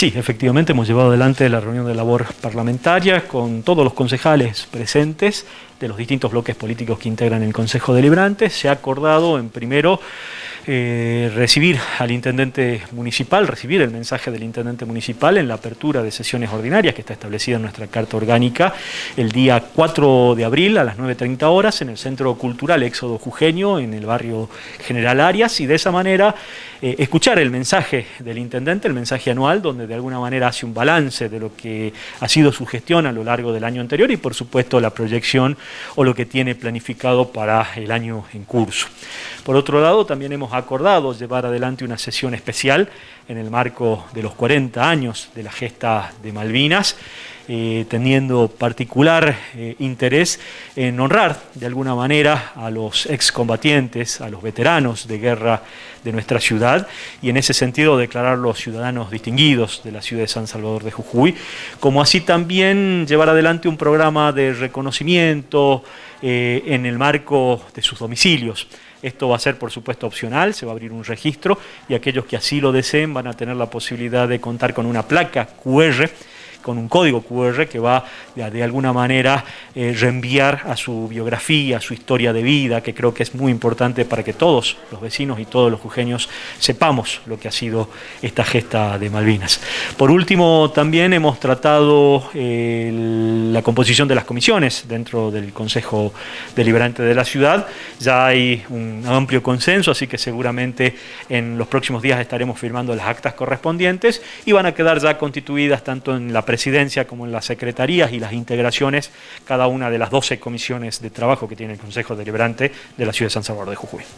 Sí, efectivamente hemos llevado adelante la reunión de labor parlamentaria con todos los concejales presentes de los distintos bloques políticos que integran el Consejo Deliberante. Se ha acordado en primero eh, recibir al intendente municipal, recibir el mensaje del intendente municipal en la apertura de sesiones ordinarias que está establecida en nuestra Carta Orgánica el día 4 de abril a las 9.30 horas en el Centro Cultural Éxodo Jujeño en el barrio General Arias y de esa manera eh, escuchar el mensaje del intendente, el mensaje anual donde de alguna manera hace un balance de lo que ha sido su gestión a lo largo del año anterior y por supuesto la proyección o lo que tiene planificado para el año en curso. Por otro lado, también hemos acordado llevar adelante una sesión especial en el marco de los 40 años de la gesta de Malvinas, eh, teniendo particular eh, interés en honrar de alguna manera a los excombatientes, a los veteranos de guerra de nuestra ciudad y en ese sentido declararlos ciudadanos distinguidos de la ciudad de San Salvador de Jujuy, como así también llevar adelante un programa de reconocimiento eh, en el marco de sus domicilios. Esto va a ser, por supuesto, opcional, se va a abrir un registro y aquellos que así lo deseen van a tener la posibilidad de contar con una placa QR con un código QR que va de, alguna manera eh, reenviar a su biografía, a su historia de vida, que creo que es muy importante para que todos los vecinos y todos los jujeños sepamos lo que ha sido esta gesta de Malvinas. Por último, también hemos tratado eh, la composición de las comisiones dentro del Consejo Deliberante de la ciudad. Ya hay un amplio consenso, así que seguramente en los próximos días estaremos firmando las actas correspondientes y van a quedar ya constituidas tanto en la presidencia como en las secretarías y las integraciones, cada una de las 12 comisiones de trabajo que tiene el Consejo Deliberante de la Ciudad de San Salvador de Jujuy.